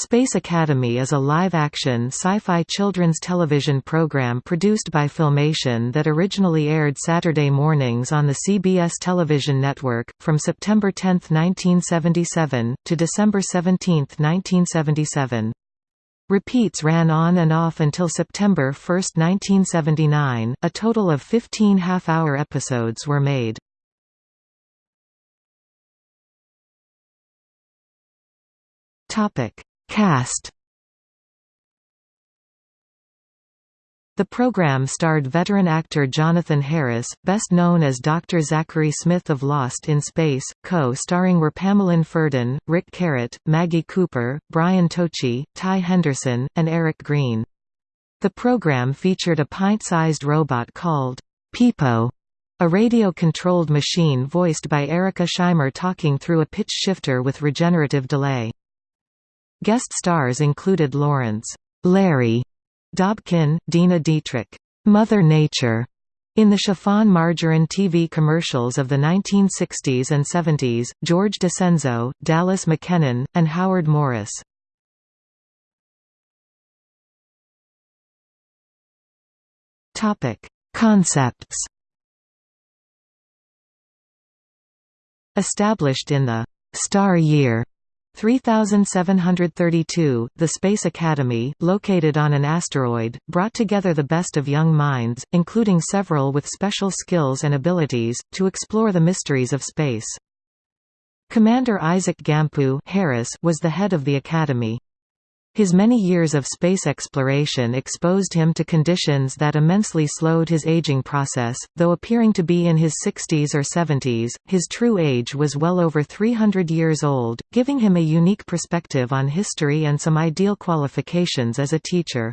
Space Academy is a live-action sci-fi children's television program produced by Filmation that originally aired Saturday mornings on the CBS television network, from September 10, 1977, to December 17, 1977. Repeats ran on and off until September 1, 1979. A total of 15 half-hour episodes were made. Topic Cast The program starred veteran actor Jonathan Harris, best known as Dr. Zachary Smith of Lost in Space. Co-starring were Pamelyn Ferdin, Ric Carrott, Maggie Cooper, Brian Tochi, Ty Henderson, and Eric Greene. The program featured a pint-sized robot called Peepo, a radio-controlled machine voiced by Erika Scheimer talking through a pitch shifter with regenerative delay. Guest stars included Lawrence Larry Dobkin, Dena Dietrich, Mother Nature, in the chiffon margarine TV commercials of the 1960s and 70s, George DiCenzo, Dallas McKennon, and Howard Morris. Concepts Established in the «Star Year» 3732, the Space Academy, located on an asteroid, brought together the best of young minds, including several with special skills and abilities, to explore the mysteries of space. Commander Isaac Gampu Harris was the head of the Academy. His many years of space exploration exposed him to conditions that immensely slowed his aging process, though appearing to be in his 60s or 70s, his true age was well over 300 years old, giving him a unique perspective on history and some ideal qualifications as a teacher.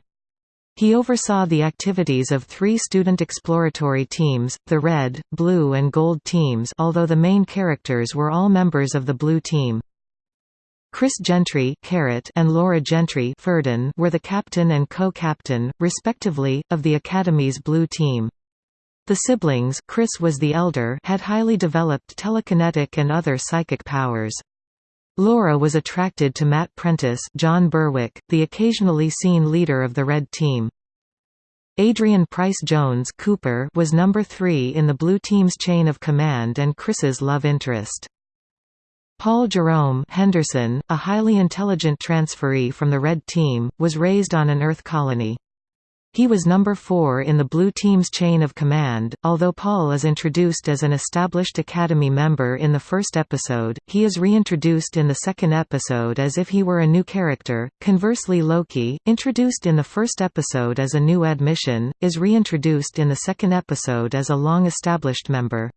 He oversaw the activities of three student exploratory teams, the Red, Blue and Gold teams although the main characters were all members of the Blue team. Chris Gentry and Laura Gentry were the captain and co-captain, respectively, of the Academy's Blue Team. The siblings Chris was the elder had highly developed telekinetic and other psychic powers. Laura was attracted to Matt Prentice John Berwick, the occasionally seen leader of the Red Team. Adrian Price Jones Cooper was number three in the Blue Team's chain of command and Chris's love interest. Paul Jerome Henderson, a highly intelligent transferee from the Red Team, was raised on an Earth colony. He was number four in the Blue Team's chain of command. Although Paul is introduced as an established Academy member in the first episode, he is reintroduced in the second episode as if he were a new character. Conversely, Loki, introduced in the first episode as a new admission, is reintroduced in the second episode as a long established member.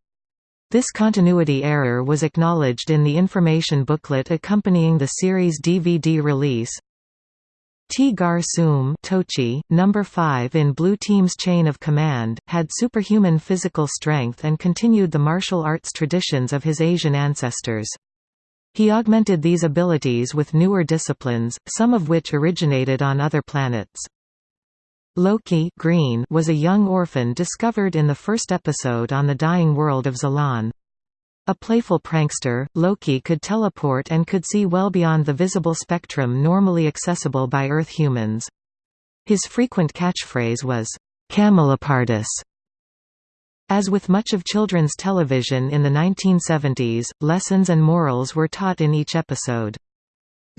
This continuity error was acknowledged in the information booklet accompanying the series DVD release. Tee Gar Soom Tochi, number 5 in Blue Team's chain of command, had superhuman physical strength and continued the martial arts traditions of his Asian ancestors. He augmented these abilities with newer disciplines, some of which originated on other planets. Loki Greene was a young orphan discovered in the first episode on the dying world of Zalan. A playful prankster, Loki could teleport and could see well beyond the visible spectrum normally accessible by Earth humans. His frequent catchphrase was, Camelopardalis. As with much of children's television in the 1970s, lessons and morals were taught in each episode.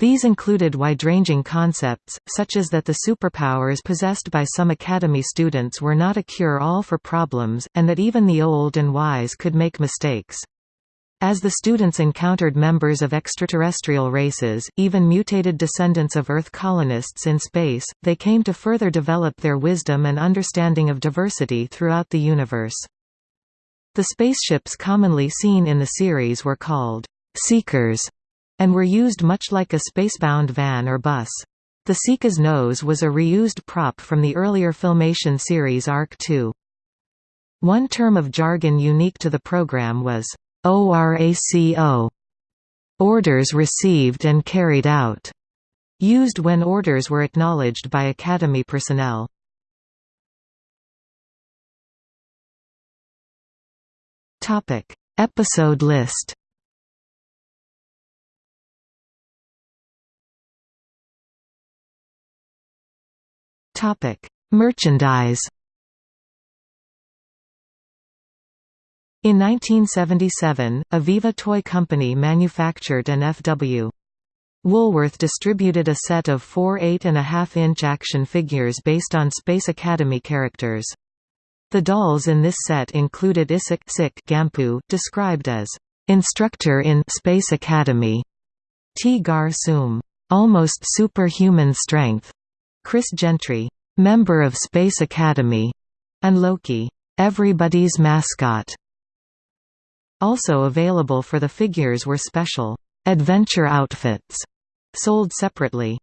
These included wide-ranging concepts, such as that the superpowers possessed by some Academy students were not a cure-all for problems, and that even the old and wise could make mistakes. As the students encountered members of extraterrestrial races, even mutated descendants of Earth colonists in space, they came to further develop their wisdom and understanding of diversity throughout the universe. The spaceships commonly seen in the series were called Seekers and were used much like a spacebound van or bus. The Seeker's nose was a reused prop from the earlier Filmation series Ark II. One term of jargon unique to the program was ORACO orders received and carried out, used when orders were acknowledged by Academy personnel. Episode list Merchandise In 1977, Aviva Toy Company manufactured an F.W. Woolworth distributed a set of four 8.5-inch action figures based on Space Academy characters. The dolls in this set included Isik Sik Gampu, described as instructor in Space Academy, Tee Gar almost superhuman strength, Chris Gentry, member of Space Academy, and Loki, everybody's mascot. Also available for the figures were special adventure outfits sold separately.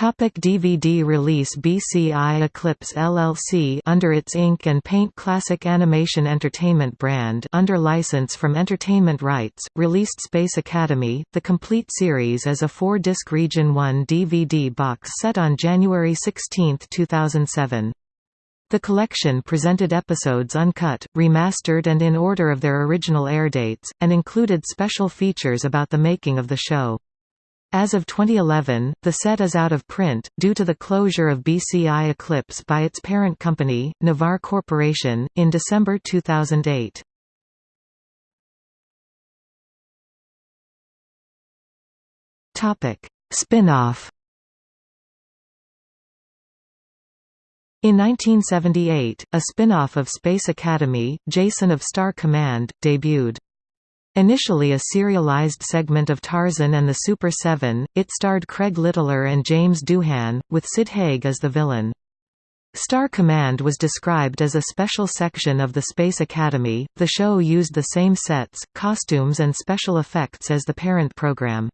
Topic DVD release BCI Eclipse LLC under its ink and paint Classic Animation Entertainment brand under license from Entertainment Rights, released Space Academy, the complete series as a four-disc Region 1 DVD box set on January 16, 2007. The collection presented episodes uncut, remastered and in order of their original air dates, and included special features about the making of the show. As of 2011, the set is out of print, due to the closure of BCI Eclipse by its parent company, Navarre Corporation, in December 2008. Spin-off In 1978, a spin-off of Space Academy, Jason of Star Command, debuted. Initially a serialized segment of Tarzan and the Super Seven, it starred Craig Littler and James Doohan, with Sid Haig as the villain. Star Command was described as a special section of the Space Academy. The show used the same sets, costumes, and special effects as the parent program.